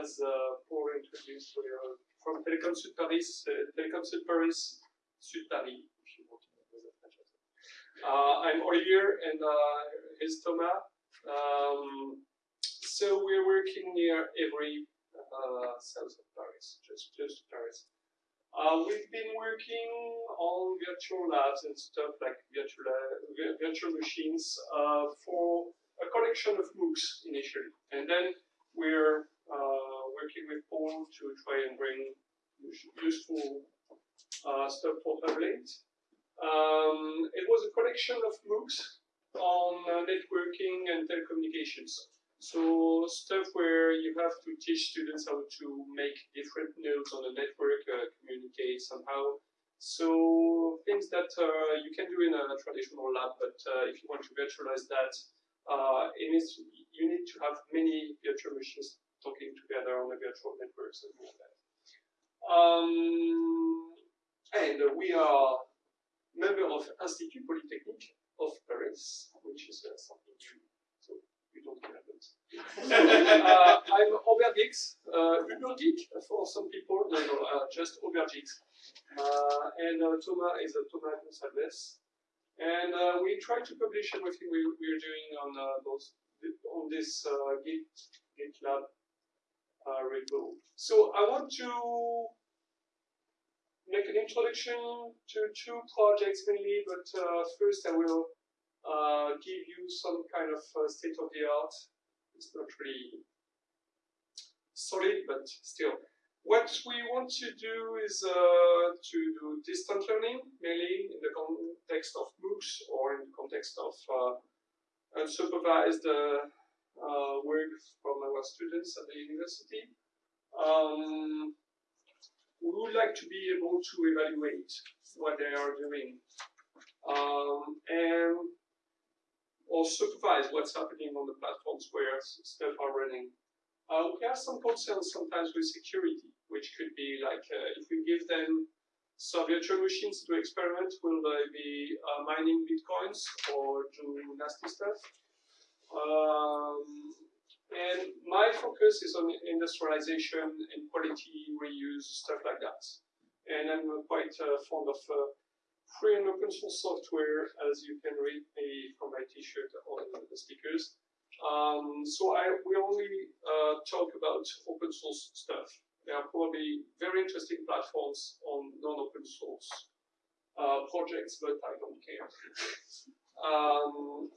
as uh, Paul introduced, are from Telecom Sud Paris, uh, Telecom Sud Paris, Sud Paris, if you want to know the French. Uh, I'm Olivier, and here's Thomas. Um, so we're working near Évry south of Paris, just close to Paris. Uh, we've been working on virtual labs and stuff like virtual, uh, virtual machines uh, for a collection of MOOCs initially. And then we're uh, working with Paul to try and bring useful uh, stuff for Hub8. Um, it was a collection of MOOCs on uh, networking and telecommunications. So stuff where you have to teach students how to make different nodes on the network, uh, communicate somehow. So things that uh, you can do in a traditional lab, but uh, if you want to virtualize that, uh, you need to have many virtual machines talking together on a virtual network, something like that. Um, and we are member of Institut Polytechnique of Paris, which is uh, something new so you don't uh, I'm Aubergix, uh, Ubergeek for some people, no, no, uh, just Aubergix. Uh, and uh, Thomas is a Thomas Gonsalves. And uh, we try to publish everything we, we're doing on uh, those on this uh, Git, GitLab uh, repo. So I want to make an introduction to two projects mainly, but uh, first I will uh, give you some kind of uh, state of the art. It's not really solid, but still. What we want to do is uh, to do distant learning, mainly in the context of MOOCs or in the context of uh, unsupervised uh, work from students at the university. Um, we would like to be able to evaluate what they are doing. Um, and or supervise what's happening on the platforms where stuff are running. Uh, we have some concerns sometimes with security, which could be like uh, if we give them some virtual machines to experiment, will they be uh, mining bitcoins or doing nasty stuff? Um, and my focus is on industrialization and quality reuse, stuff like that. And I'm quite uh, fond of uh, free and open source software, as you can read from my t-shirt on the stickers. Um, so I will only uh, talk about open source stuff. There are probably very interesting platforms on non-open source uh, projects, but I don't care. um,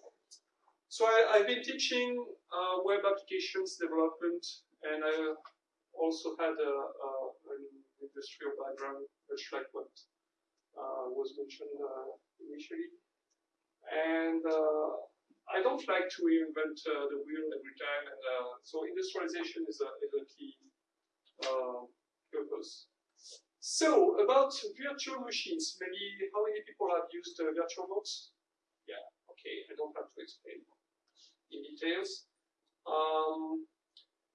so I, have been teaching uh, web applications development, and I also had a, a, an industrial background, much like what uh, was mentioned uh, initially. And uh, I don't like to reinvent the wheel every time, and so industrialization is a, is a key purpose. So, about virtual machines, maybe how many people have used uh, VirtualBox? Yeah, okay, I don't have to explain in details. Um,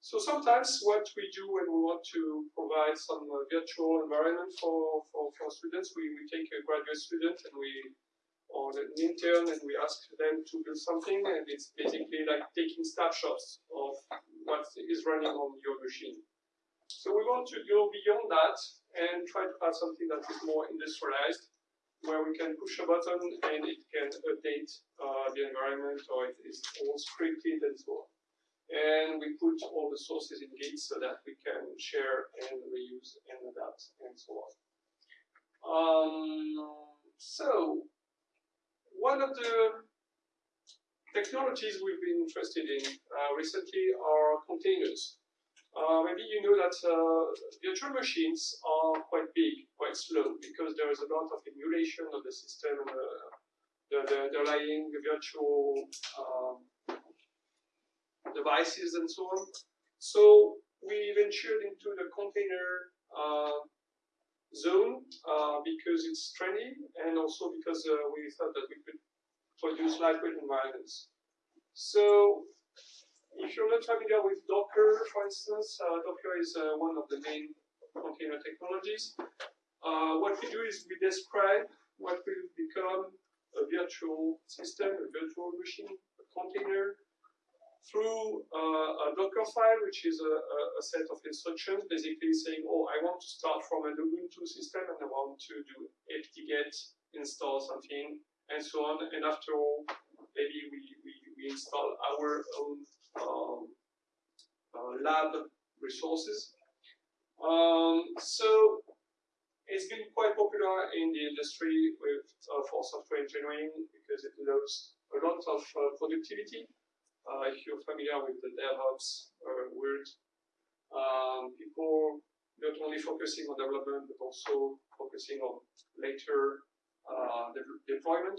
so sometimes what we do when we want to provide some uh, virtual environment for, for, for students, we, we take a graduate student and we, or an intern, and we ask them to build something, and it's basically like taking snapshots of what is running on your machine. So we want to go beyond that and try to have something that is more industrialized, where we can push a button and it can update uh, the environment, or it is all scripted and so on and we put all the sources in Git so that we can share and reuse and adapt and so on. Um, so, one of the technologies we've been interested in uh, recently are containers. Uh, maybe you know that uh, virtual machines are quite big, quite slow, because there is a lot of emulation of the system, uh, the, the, underlying virtual um, devices and so on. So we ventured into the container uh, zone uh, because it's trendy and also because uh, we thought that we could produce lightweight environments. So if you're not familiar with Docker, for instance, uh, Docker is uh, one of the main container technologies. Uh, what we do is we describe what will become a virtual system, a virtual machine, a container, through uh, a Docker file, which is a, a, set of instructions, basically saying, oh, I want to start from an Ubuntu system and I want to do apt-get, install something, and so on. And after all, maybe we, we, we install our own lab resources. Um, so it's been quite popular in the industry with uh, for software engineering because it allows a lot of uh, productivity. Uh, if you're familiar with the DevOps uh, word, um, people not only focusing on development but also focusing on later uh, de deployment.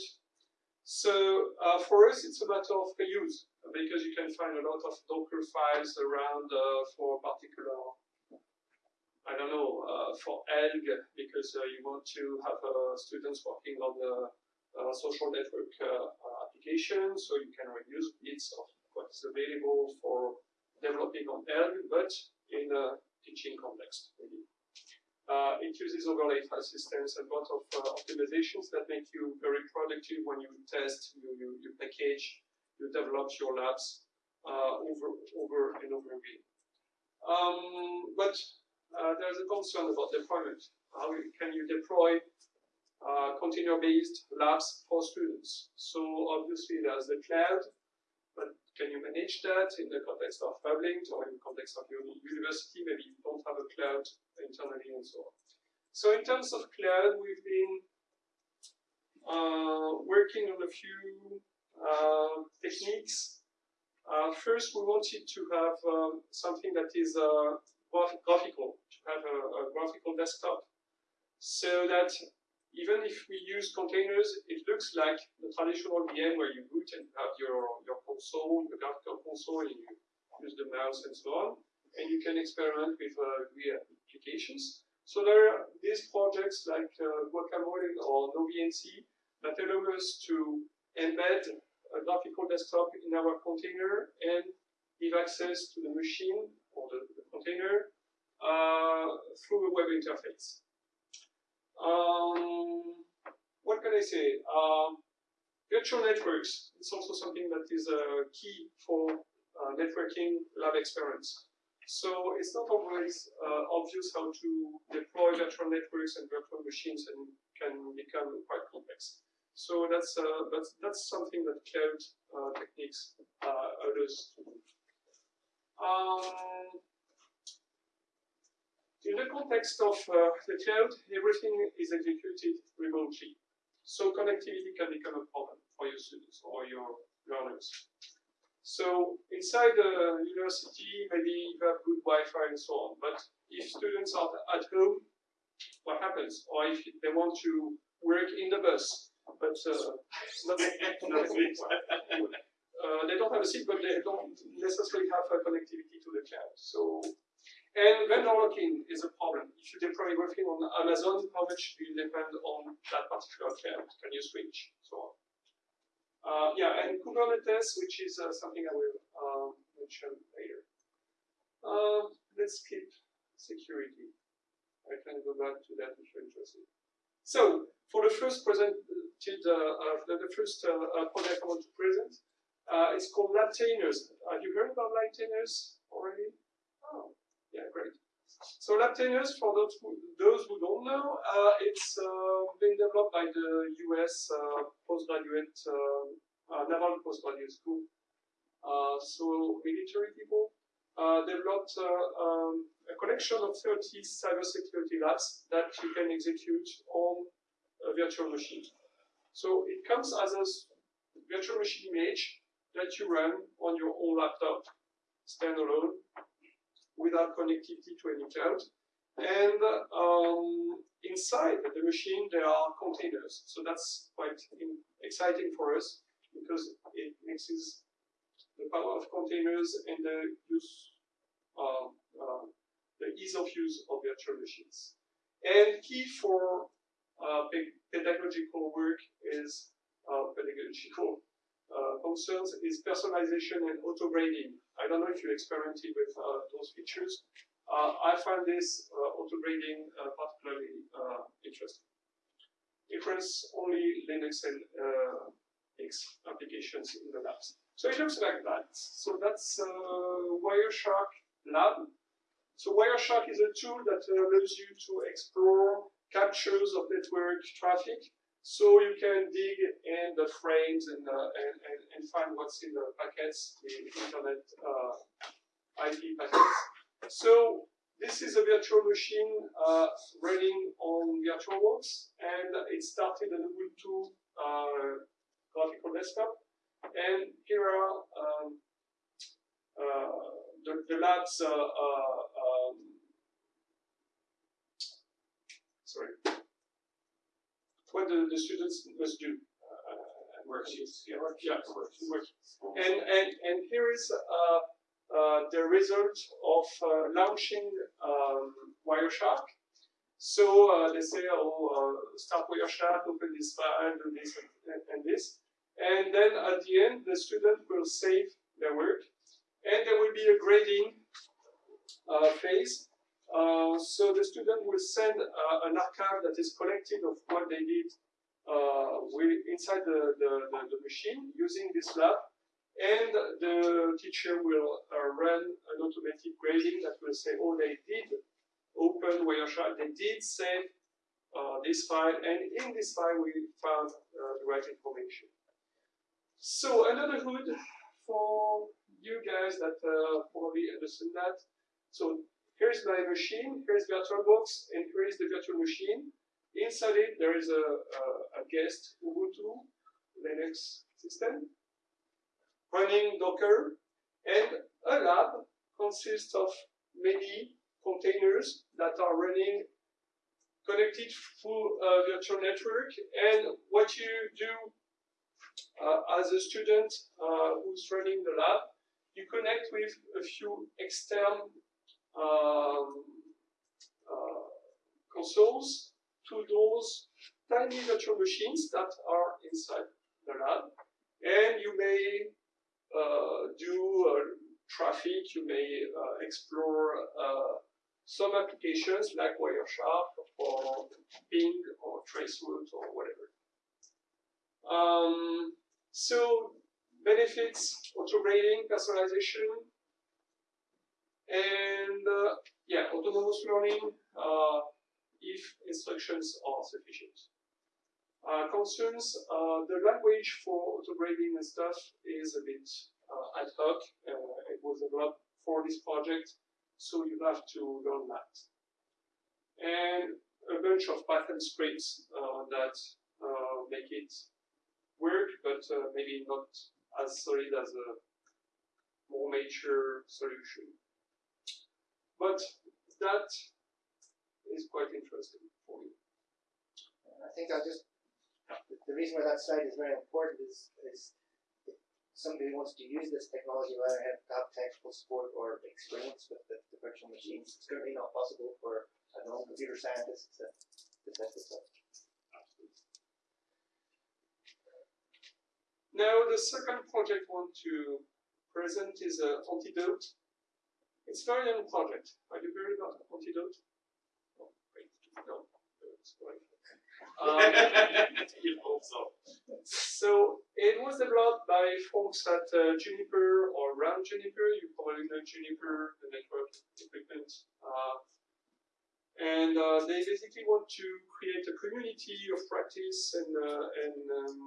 So uh, for us, it's a matter of reuse because you can find a lot of Docker files around for particular I don't know, uh, for Elgg, because uh, you want to have uh, students working on the social network application, so you can reuse bits of what is available for developing on Elgg, but in a teaching context, maybe. Uh, it uses overlay file systems and a lot of uh, optimizations that make you very productive when you test, you, you, you package, you develop your labs uh, over, over and over again. Um, but uh, there's a concern about deployment. How can you deploy uh, container-based labs for students? So obviously there's the cloud, but can you manage that in the context of public or in the context of your university? Maybe you don't have a cloud internally and so on. So in terms of cloud, we've been uh, working on a few uh, techniques. Uh, first, we wanted to have um, something that is uh, graphical, to have a, a graphical desktop, so that even if we use containers, it looks like the traditional VM where you boot and have your, your console, your graphical console, and you use the mouse and so on. And you can experiment with uh, GUI applications. So there are these projects like uh, Guacamole or NoVNC that allow us to embed a graphical desktop in our container and give access to the machine or the, the container uh, through a web interface. Um, what can I say? Um, virtual networks is also something that is uh, key for uh, networking lab experience. So it's not always uh, obvious how to deploy virtual networks and virtual machines and can become quite complex. So that's uh, that's that's something that cloud uh, techniques uh, allows. Um, in the context of uh, the cloud, everything is executed remotely. So connectivity can become a problem for your students or your learners. So inside the university, maybe you have good Wi-Fi and so on, but if students are at home, what happens? Or if they want to work in the bus, but uh, uh, they don't have a seat, but they don't necessarily have a connectivity to the cloud. So and vendor lock-in is a problem. If you deploy everything on Amazon, how much do you depend on that particular cloud? Can you switch? So on. Uh, yeah, and Kubernetes, which is uh, something I will uh, mention later. Uh, let's skip security. I can go back to that if you're interested. So, for the first presented, uh, the, the, first uh, project I want to present, it's called Labtainers. Have you heard about Labtainers already? Oh. Yeah, great. So Labtainers, for those who, those who don't know, uh, it's uh, been developed by the US uh, postgraduate, uh, uh, Naval Postgraduate School. Uh, so military people developed um, a collection of 30 cybersecurity labs that you can execute on a virtual machine. So it comes as a virtual machine image that you run on your own laptop, standalone, without connectivity to any cloud. And um, inside the machine, there are containers. So that's quite exciting for us because it mixes the power of containers and the use, uh, uh, the ease of use of virtual machines. And key for uh, pedagogical work is uh, pedagogical uh, concerns is personalization and auto-grading. I don't know if you experimented with uh, those features. Uh, I find this uh, auto-grading particularly interesting. Runs only Linux and X applications in the labs. So it looks like that. So that's Wireshark Lab. So Wireshark is a tool that allows you to explore captures of network traffic. So you can dig in the frames and, uh, and, and, and, find what's in the packets, the internet uh, IP packets. So this is a virtual machine uh, running on VirtualBox, and it started on Ubuntu uh, graphical desktop. And here are um, uh, the, the, lab's uh, um, sorry, what the, the students must do. Uh, worksheets, yeah, yeah, worksheets. And, and, and here is uh, uh, the result of uh, launching um, Wireshark. So uh, they say, oh, start Wireshark, open this file, do this and, and this. And then at the end, the student will save their work. And there will be a grading uh, phase. Uh, so the student will send uh, an archive that is collected of what they did inside the, the, the, the, machine using this lab. And the teacher will uh, run an automatic grading that will say, oh, they did open Wireshark, they did save uh, this file, and in this file we found uh, the right information. So under the hood, for you guys that uh, probably understand that, so here's my machine, here's VirtualBox, and here is the virtual machine. Inside it, there is a, a, a guest Ubuntu Linux system running Docker, and a lab consists of many containers that are running connected through a virtual network. And what you do uh, as a student uh, who's running the lab, you connect with a few external um, uh, consoles to those tiny virtual machines that are inside the lab. And you may uh, do uh, traffic, you may uh, explore some applications like Wireshark or Ping or Traceroute or whatever. Um, so benefits, auto-grading, personalization, and uh, yeah, autonomous learning uh, if instructions are sufficient. Uh, concerns, uh, the language for auto-grading and stuff is a bit uh, ad hoc. Uh, it was developed for this project, so you have to learn that. And a bunch of Python scripts that make it work, but maybe not as solid as a more mature solution. But that is quite interesting for me. I think I'll just the reason why that slide is very important is, is somebody wants to use this technology whether have have technical support or experience with the, the virtual machines. It's currently not possible for a non-computer scientist to, to set this up. Now, the second project I want to present is uh, Antidote. It's a very young project. Are you heard about Antidote? Oh, wait, no, um, so it was developed by folks at uh, Juniper or around Juniper. You probably know Juniper, the network equipment. Uh, and uh, they basically want to create a community of practice and, uh, and um,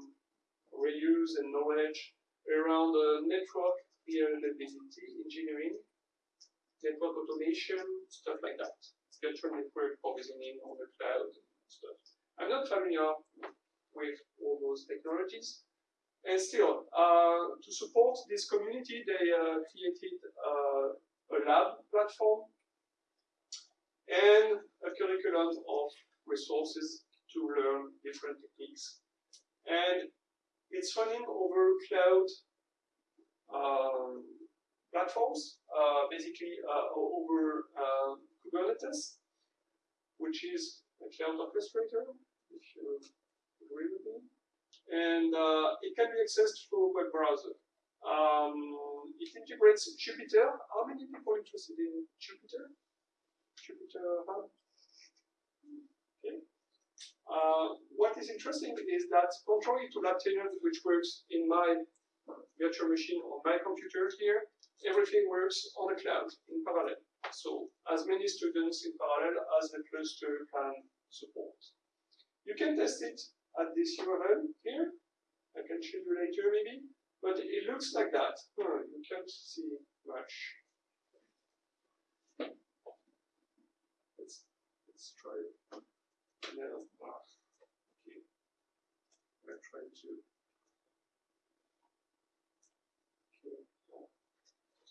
reuse and knowledge around network reliability engineering, network automation, stuff like that. Virtual network provisioning on the cloud stuff. I'm not familiar with all those technologies. And still, uh, to support this community, they uh, created uh, a lab platform and a curriculum of resources to learn different techniques. And it's running over cloud um, platforms, uh, basically uh, over uh, Kubernetes, which is a cloud orchestrator if you agree with me. And uh, it can be accessed through a web browser. Um, it integrates Jupyter. How many people are interested in Jupyter? Jupyter Hub? Okay. Uh, what is interesting is that contrary to Lab which works in my virtual machine on my computer here, everything works on the cloud in parallel. So as many students in parallel as the cluster can support. You can test it at this URL here. I can show you later maybe, but it looks like that. You can't see much. Let's let's try it. Ah, okay. I'm trying to. Okay.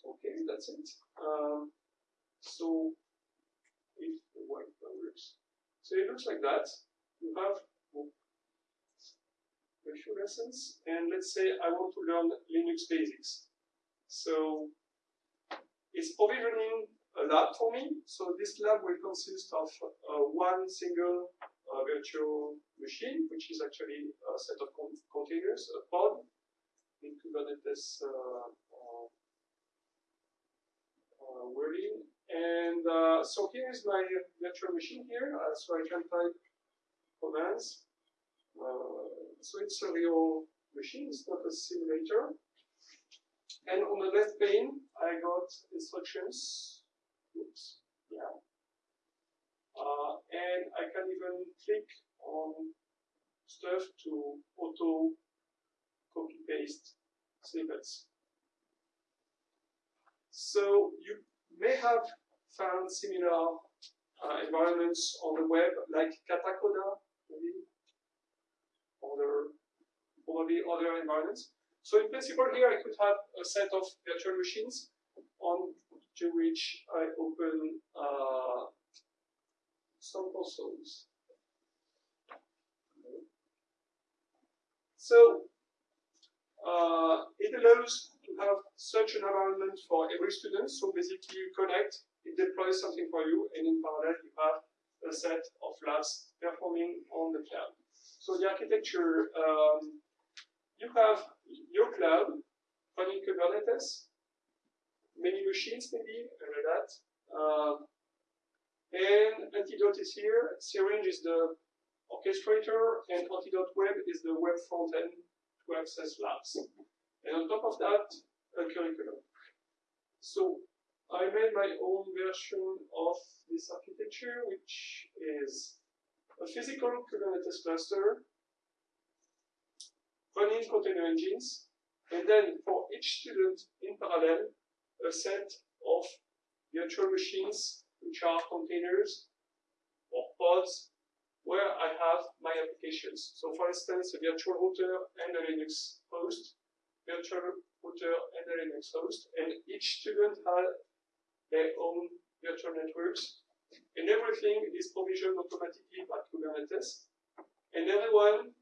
Okay, that's it. Um, so if the white works, so it looks like that. You have a few lessons, and let's say I want to learn Linux basics. So it's provisioning a lab for me. So this lab will consist of uh, one single uh, virtual machine, which is actually a set of con containers, a pod in Kubernetes uh, uh, uh wording. And uh, Uh, so here is my virtual machine here, uh, so I can type commands. Uh, so it's a real machine, it's not a simulator. And on the left pane, I got instructions. Oops, yeah. Uh, and I can even click on stuff to auto copy paste snippets. So you may have found similar uh, environments on the web, like Katacoda, maybe, other, probably other environments. So in principle here I could have a set of virtual machines on to which I open uh, some consoles. So uh, it allows to have such an environment for every student. So basically you connect, it deploys something for you, and in parallel you have a set of labs performing on the cloud. So the architecture, um, you have your cloud running Kubernetes, many machines maybe, Red Hat, uh, and Antidote is here. Syringe is the orchestrator, and Antidote Web is the web front end to access labs. And on top of that, a curriculum. So I made my own version of this architecture, which is a physical Kubernetes cluster running container engines, and then for each student in parallel, a set of virtual machines, which are containers or pods, where I have my applications. So for instance, a virtual router and a Linux host, virtual router and a Linux host, and each student has their own virtual networks, and everything is provisioned automatically by Kubernetes, and everyone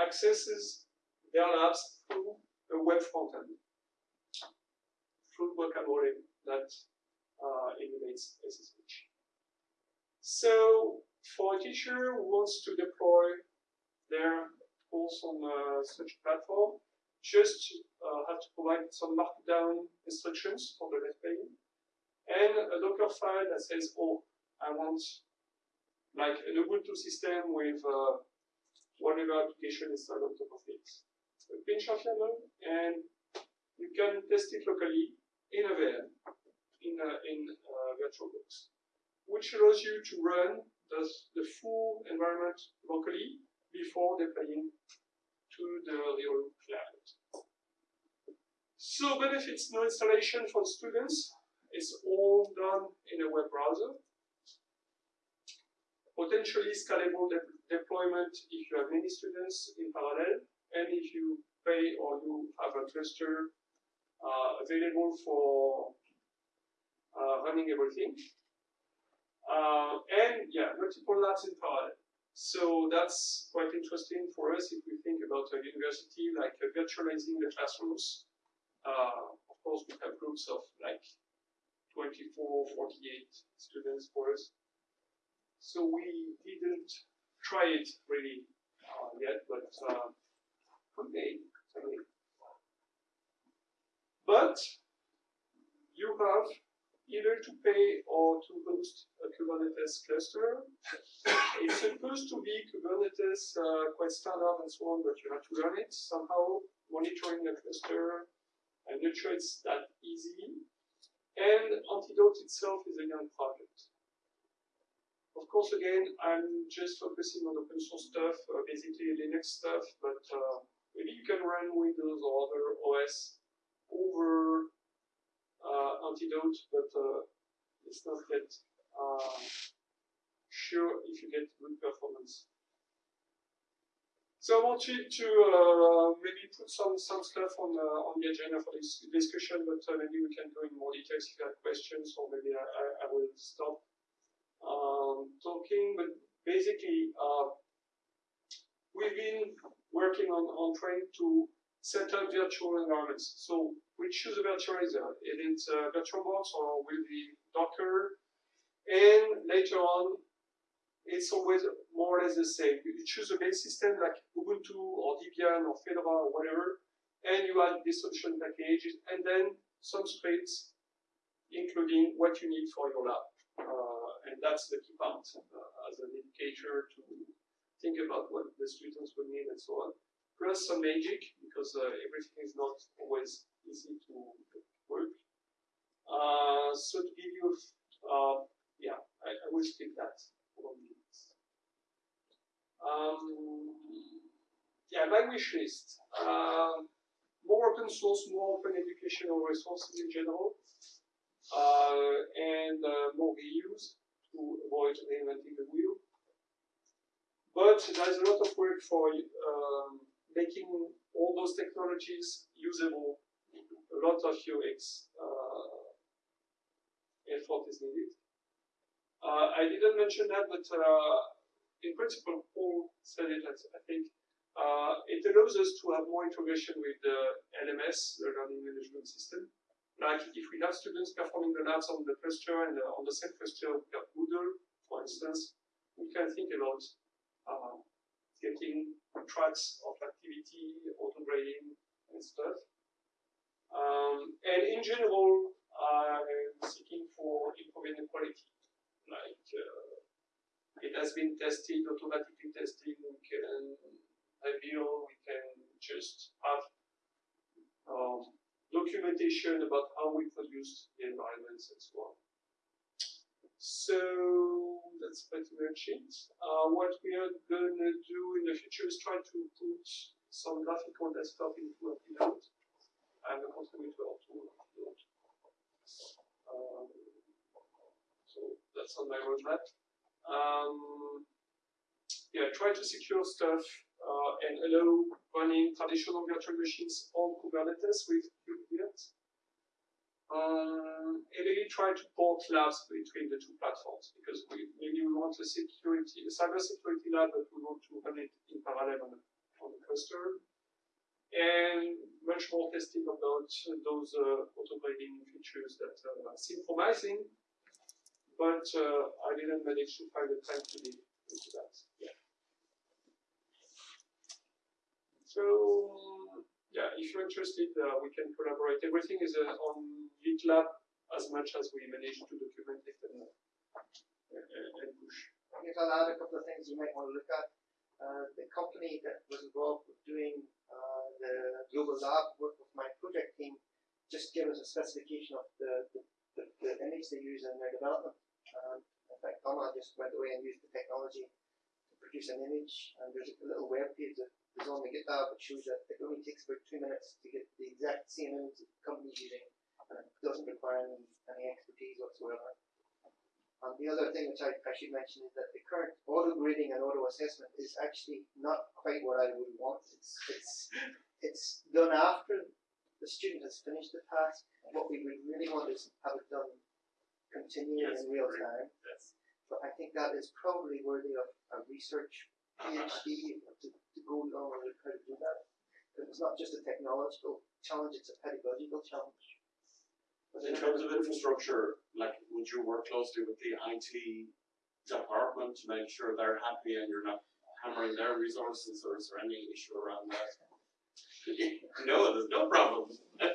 accesses their labs through a web frontend, through Guacamole that uh, emulates SSH. So for a teacher who wants to deploy their course on uh, such platform, just uh, have to provide some markdown instructions for the left pane and a Docker file that says, oh, I want like an Ubuntu system with uh, whatever application installed on top of it. A pinch of YAML, and you can test it locally in a VM, in, a, in uh, VirtualBox, which allows you to run the, the full environment locally before deploying to the real cloud. So benefits no installation for students. It's all done in a web browser. Potentially scalable de deployment if you have many students in parallel, and if you pay or you have a cluster uh, available for uh, running everything. Uh, and yeah, multiple labs in parallel. So that's quite interesting for us if we think about a university like uh, virtualizing the classrooms. Uh, of course, we have groups of like 24, 48 students for us. So we didn't try it really uh, yet, but uh, okay. But you have either to pay or to host a Kubernetes cluster. it's supposed to be Kubernetes uh, quite standard and so on, but you have to learn it somehow monitoring the cluster. I'm not sure it's that easy. And Antidote itself is a young project. Of course, again, I'm just focusing on open source stuff, uh, basically Linux stuff, but uh, maybe you can run Windows or other OS over uh, Antidote, but uh, it's not yet uh, sure if you get good performance. So I wanted to uh, maybe put some, some stuff on, uh, on the agenda for this discussion, but uh, maybe we can go in more details if you have questions, or maybe I, I, I will stop um, talking. But basically, uh, we've been working on, on trying to set up virtual environments. So we choose a virtualizer. It is uh, VirtualBox or will be Docker. And later on, it's always more or less the same. You choose a base system like Ubuntu or Debian or Fedora or whatever, and you add this solution package, and then some scripts, including what you need for your lab. Uh, and that's the key part uh, as an indicator to think about what the students will need and so on. Plus some magic, because uh, everything is not always easy to work. Uh, so to give you, uh, yeah, I, I will skip that. Um, yeah, my wish list. Uh, more open source, more open educational resources in general, uh, and uh, more reuse to avoid reinventing the wheel. But there's a lot of work for um, making all those technologies usable. A lot of UX uh, effort is needed. Uh, I didn't mention that, but uh, in principle, Paul said it, I think. Uh, it allows us to have more integration with the LMS, the learning management system. Like if we have students performing the labs on the cluster and uh, on the same cluster we have Moodle, for instance, we can think about uh, getting tracks of activity, auto grading, and stuff. Um, and in general, I'm seeking for improving the quality like uh, it has been tested, automatically tested, we can reveal, we can just have um, documentation about how we produce the environments and so on. So that's pretty much it. Uh, what we are going to do in the future is try to put some graphical desktop into a Keynote and a contributor to Keynote. Um, so that's on my roadmap. Um, yeah, try to secure stuff uh, and allow running traditional virtual machines on Kubernetes with KubeVirt. Um, and maybe try to port labs between the two platforms because we, maybe we want a security, a cyber security lab, but we want to run it in parallel on the, on the cluster. And much more testing about those uh, auto grading features that uh, seem promising, but uh, I didn't manage to find the time to be into that. Yeah. So yeah, if you're interested, uh, we can collaborate. Everything is uh, on GitLab as much as we manage to document it and, and push. I guess I'll add a couple of things you might want to look at. Uh, the company that was involved with doing uh, the global lab work with my project team just gave us a specification of the, the, the, the image they use in their development. Um, in fact, Donna just went away and used the technology to produce an image, and there's a little web page that is on the GitHub that shows that it only takes about two minutes to get the exact same image that the company's using, and it doesn't require any, any expertise whatsoever. And the other thing which I, I should mention is that the current auto grading and auto assessment is actually not quite what I would want. It's it's it's done after the student has finished the task. What we would really want is have it done continuing Yes, in real time. Yes. But I think that is probably worthy of a research PhD to, to go along with how to do that. Because it's not just a technological challenge, it's a pedagogical challenge. But in terms of infrastructure, like, would you work closely with the IT department to make sure they're happy and you're not hammering their resources, or is there any issue around that? no, there's no problem.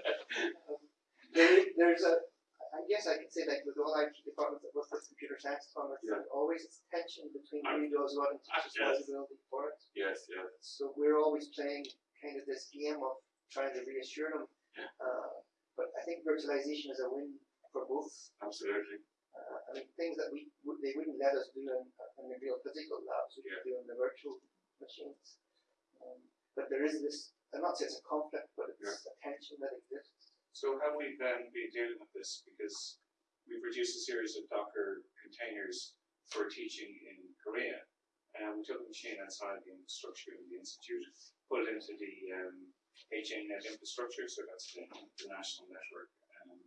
There, there's a, I guess I could say like with all IT departments that work with computer science departments, Yeah. there's always this tension between who does what and yes. responsibility for it. yes, yes. So we're always playing kind of this game of trying to reassure them. Uh, but I think virtualization is a win for both. Absolutely. Uh, I mean, things that we would they wouldn't let us do in, in the real physical labs, we could do in the virtual machines. Um, but there is this. I'm not saying it's a conflict, but it's a tension that exists. So how have we then been dealing with this because we've produced a series of Docker containers for teaching in Korea, and we took a machine outside the infrastructure of the institute, put it into the um, HEAnet infrastructure, so that's the, the national network um,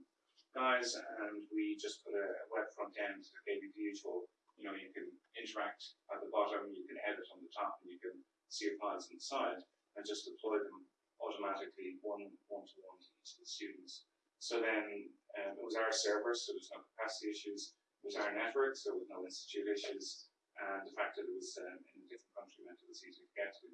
guys, and we just put a web front end that gave you the usual, you know, you can interact at the bottom, you can edit on the top, and you can see your files inside, and just deploy them automatically one one to one to each of the students. So then um, it was our server, so there's no capacity issues. It was our network, so with no institute issues, and the fact that it was um, in a different country meant it was easy to get to.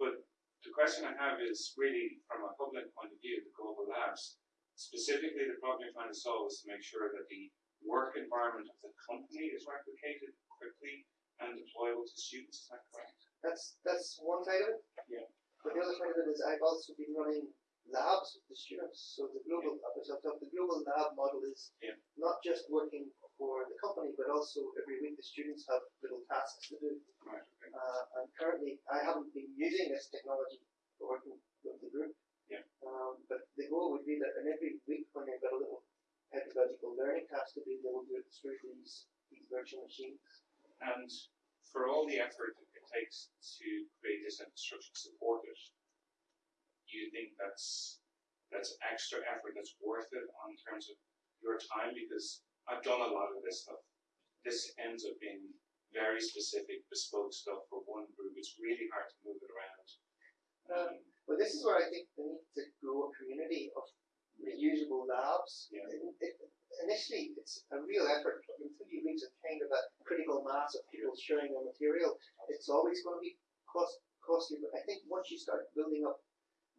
But the question I have is really from a public point of view, the global labs. Specifically, the problem you're trying to solve is to make sure that the work environment of the company is replicated quickly and deployable to students. Is that correct? That's that's one side of it. Yeah. But the other side of it is I've also been running labs with the students. So the global talked, the global lab model is Yeah. not just working for the company, but also every week the students have little tasks to do. Right. Okay. Uh, and currently, I haven't been using this technology for working with the group. Yeah. Um, but the goal would be that in every week when they've got a little pedagogical learning task to do, they will do it through these these virtual machines. And for all the effort it takes to create this infrastructure to support it, do you think that's that's extra effort that's worth it on terms of your time? Because I've done a lot of this stuff. This ends up being very specific, bespoke stuff for one group. It's really hard to move it around. Um, but this is where I think they need to grow a community of reusable labs. Yeah. It- it- initially, it's a real effort. but Until you reach a kind of a critical mass of people sharing their material, it's always going to be cost costly. But I think once you start building up,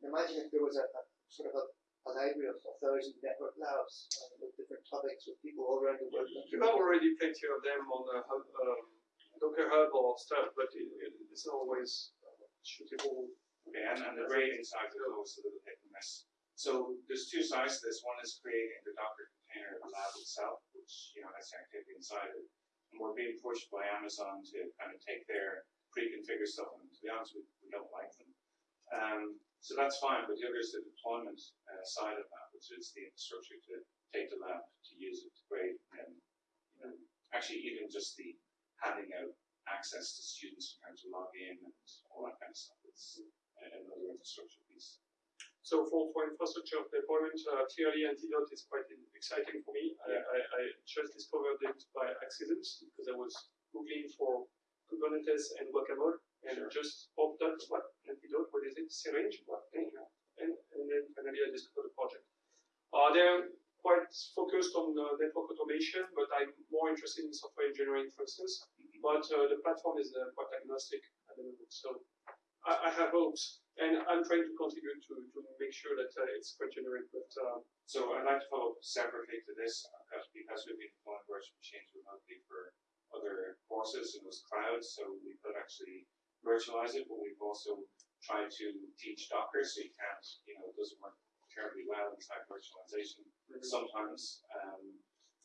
imagine if there was a, a sort of a, a library of a thousand network labs uh, with different topics with people all around the world. You have already plenty of them on Hub, um, Docker Hub or stuff, but it, it, it's not always uh, suitable. Okay, and, and the grading side is always a little hit and miss. So there's two sides to this. One is creating the Docker container lab itself, which you know has activity inside it. And we're being pushed by Amazon to kind of take their pre-configured stuff, and to be honest, we, we don't like them. Um, so that's fine, but the other is the deployment uh, side of that, which is the infrastructure to take the lab, to use it, to grade, and you know, actually even just the handing out access to students in terms of login and all that kind of stuff. It's another infrastructure piece. So for, for infrastructure deployment, uh, clearly Antidote is quite exciting for me. I. I, I just discovered it by accident because I was googling for Kubernetes and Guacamole and Sure. just popped up what Antidote, what is it, syringe, what thing, and, and then finally I discovered the project. Uh, they're quite focused on uh, network automation, but I'm more interested in software engineering, for instance. But uh, the platform is uh, quite agnostic at the moment, so I, I have hopes, and I'm trying to contribute to, to make sure that uh, it's quite generic. But uh, So I'd like to follow up separately to this because, because we've been deploying virtual machines remotely for other courses and those clouds, so we could actually virtualize it, but we've also tried to teach Docker, so you can't, you know, it doesn't work terribly well inside virtualization sometimes. Um,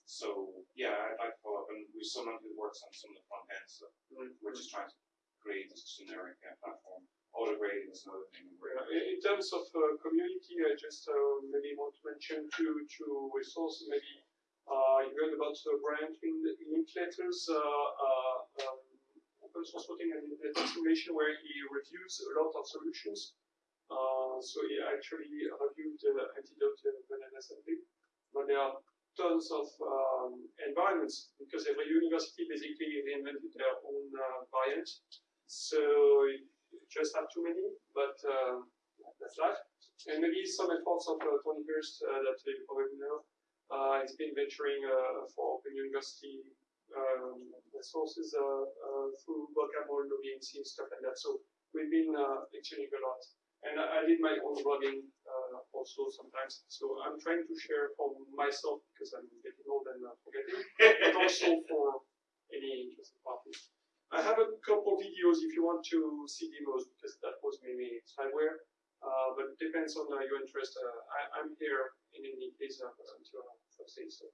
so yeah, I'd like to follow up, and we've someone who works on some of the front end stuff. We're just trying to create this generic uh, platform. Auto grading is another thing. We're, uh, in in terms of uh, community, I just uh, maybe want to mention two two resources. Maybe uh, you heard about uh, Brian Lin- Uh, uh, open source routing and simulation, where he reviews a lot of solutions. Uh, so he actually reviewed uh, Antidote uh, Banana Assembly, but there are tons of um, environments because every university basically reinvented their own uh, variant. So you just have too many, but um, that's life. And maybe some efforts of uh, Tony Hirst uh, that you probably know. Uh, he's been venturing uh, for Open University um, resources uh, uh, through Guacamole, NoVNC, and stuff like that. So we've been uh, exchanging a lot. And I, I did my own blogging uh, also sometimes. So I'm trying to share for myself because I'm getting old and uh, forgetting, but also for any interested parties. I have a couple videos if you want to see demos because that was maybe spyware. Uh, but it depends on uh, your interest. Uh, I, I'm here in any case uh, until Thursday, so